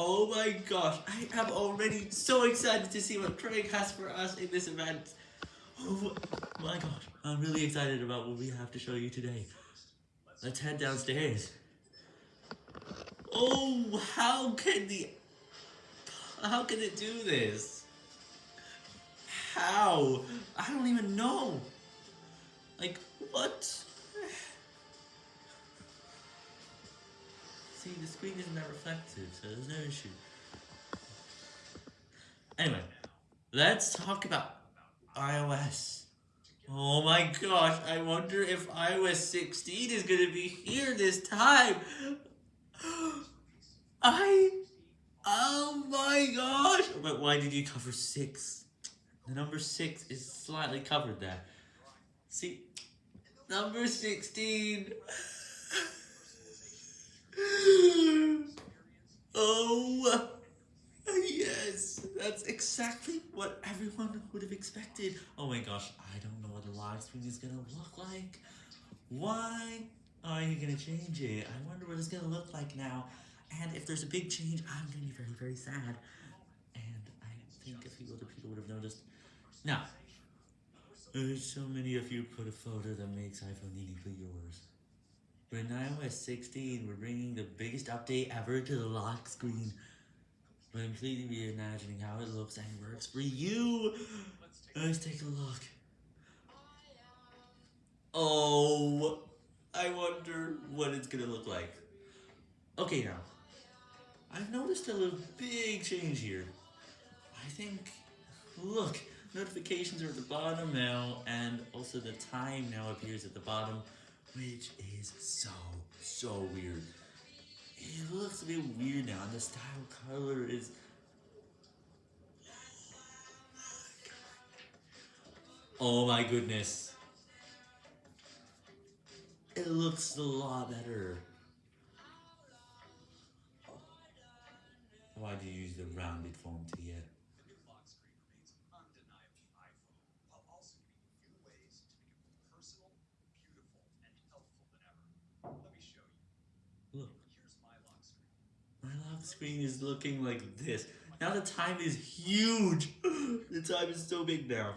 Oh my gosh, I am already so excited to see what Craig has for us in this event. Oh my gosh, I'm really excited about what we have to show you today. Let's head downstairs. Oh, how can the... How can it do this? How? I don't even know. Like, what? See, the screen isn't that reflective, so there's no issue. Anyway, let's talk about iOS. Oh my gosh, I wonder if iOS 16 is going to be here this time. I... Oh my gosh! But why did you cover 6? The number 6 is slightly covered there. See, number 16. oh, yes, that's exactly what everyone would have expected. Oh my gosh, I don't know what the live stream is gonna look like. Why are you gonna change it? I wonder what it's gonna look like now. And if there's a big change, I'm gonna be very, very sad. And I think a few other people would have noticed. Now, there's so many of you put a photo that makes iPhone uniquely yours. In iOS 16, we're bringing the biggest update ever to the lock screen. We're completely reimagining how it looks and works for you. Let's take a look. Um, oh, I wonder what it's gonna look like. Okay now, I've noticed a little big change here. I think, look, notifications are at the bottom now, and also the time now appears at the bottom, which is so, so weird. It looks a bit weird now, and the style color Oh my goodness. It looks a lot better. Why do you use the rounded font you. Look, my lock screen is looking like this. Now the time is huge. The time is so big now.